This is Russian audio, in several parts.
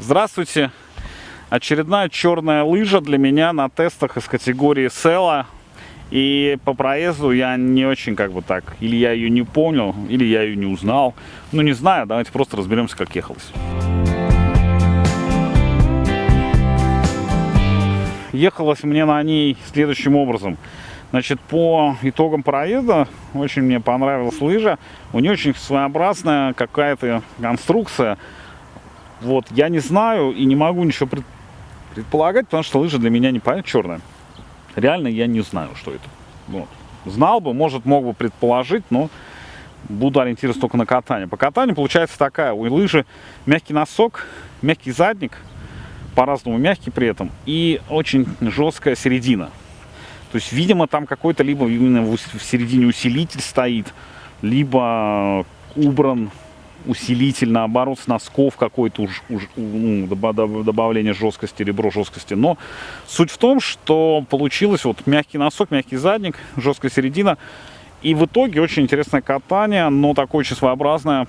Здравствуйте! Очередная черная лыжа для меня на тестах из категории Села. И по проезду я не очень как бы так, или я ее не понял, или я ее не узнал. Ну не знаю, давайте просто разберемся, как ехалось. Ехалось мне на ней следующим образом. Значит, по итогам проезда очень мне понравилась лыжа. У нее очень своеобразная какая-то конструкция. Вот, я не знаю и не могу ничего пред, предполагать, потому что лыжа для меня не понятно черная. Реально я не знаю, что это. Вот. Знал бы, может, мог бы предположить, но буду ориентироваться только на катание. По катанию получается такая, у лыжи мягкий носок, мягкий задник, по-разному мягкий при этом, и очень жесткая середина. То есть, видимо, там какой-то либо именно в середине усилитель стоит, либо убран усилитель, наоборот, с носков какой-то уж, уж, ну, добавление жесткости, ребро жесткости. Но суть в том, что получилось вот мягкий носок, мягкий задник, жесткая середина. И в итоге очень интересное катание, но такое очень своеобразное.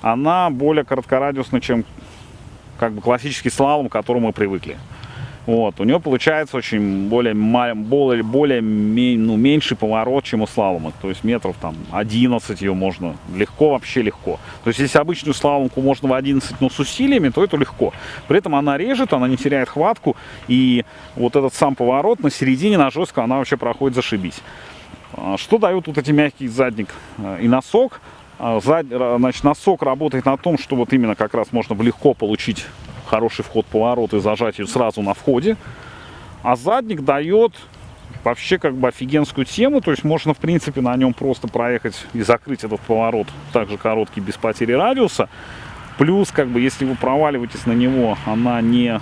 Она более короткорадиусная, чем как бы классический слалом, к которому мы привыкли. Вот, у него получается очень более, более, более ну, меньший поворот, чем у слалома. То есть метров там 11 ее можно легко, вообще легко. То есть если обычную слаломку можно в 11, но с усилиями, то это легко. При этом она режет, она не теряет хватку. И вот этот сам поворот на середине, на жестко, она вообще проходит зашибись. А, что дают вот эти мягкий задник э, и носок? А, значит, носок работает на том, что вот именно как раз можно легко получить хороший вход поворот и зажать ее сразу на входе. А задник дает вообще как бы офигенскую тему, то есть можно в принципе на нем просто проехать и закрыть этот поворот, также короткий, без потери радиуса. Плюс, как бы, если вы проваливаетесь на него, она не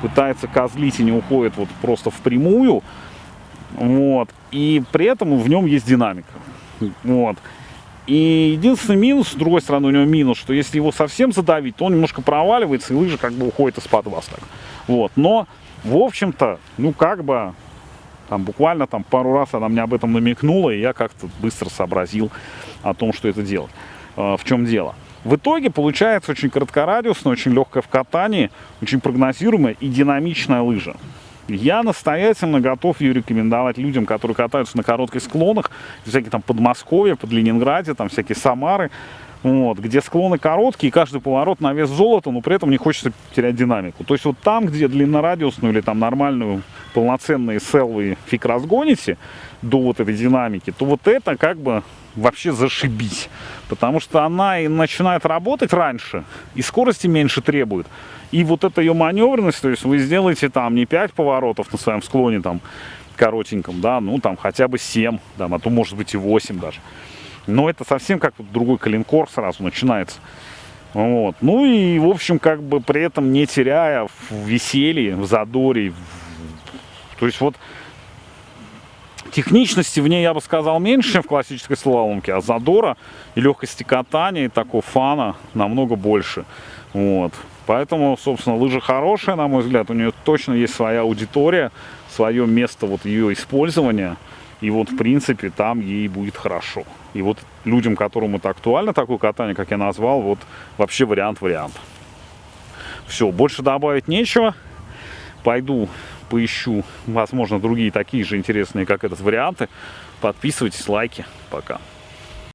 пытается козлить и не уходит вот просто в прямую. Вот. И при этом в нем есть динамика. Вот. И единственный минус, с другой стороны, у него минус, что если его совсем задавить, то он немножко проваливается, и лыжа как бы уходит из-под вас так. Вот. Но, в общем-то, ну как бы, там буквально там пару раз она мне об этом намекнула, и я как-то быстро сообразил о том, что это делать. Э, в чем дело. В итоге получается очень короткорадиусная, очень легкая в катании, очень прогнозируемая и динамичная лыжа. Я настоятельно готов ее рекомендовать людям, которые катаются на коротких склонах, всякие там Подмосковье, под Ленинграде, там всякие Самары, вот, где склоны короткие, каждый поворот на вес золота, но при этом не хочется терять динамику. То есть вот там, где длиннорадиусную или там нормальную, полноценные селвы фиг разгоните до вот этой динамики, то вот это как бы вообще зашибись. Потому что она и начинает работать раньше, и скорости меньше требует. И вот эта ее маневренность, то есть вы сделаете там не 5 поворотов на своем склоне там коротеньком, да, ну там хотя бы 7, там, а то может быть и 8 даже. Но это совсем как другой калинкор сразу начинается. Вот. Ну и, в общем, как бы при этом не теряя в веселье, в задоре. То есть вот техничности в ней, я бы сказал, меньше, чем в классической слаломке, а задора и легкости катания, и такого фана намного больше. Вот. Поэтому, собственно, лыжа хорошая, на мой взгляд. У нее точно есть своя аудитория, свое место вот ее использования. И вот, в принципе, там ей будет хорошо. И вот людям, которым это актуально, такое катание, как я назвал, вот вообще вариант-вариант. Все, больше добавить нечего. Пойду поищу, возможно, другие такие же интересные, как этот, варианты. Подписывайтесь, лайки. Пока.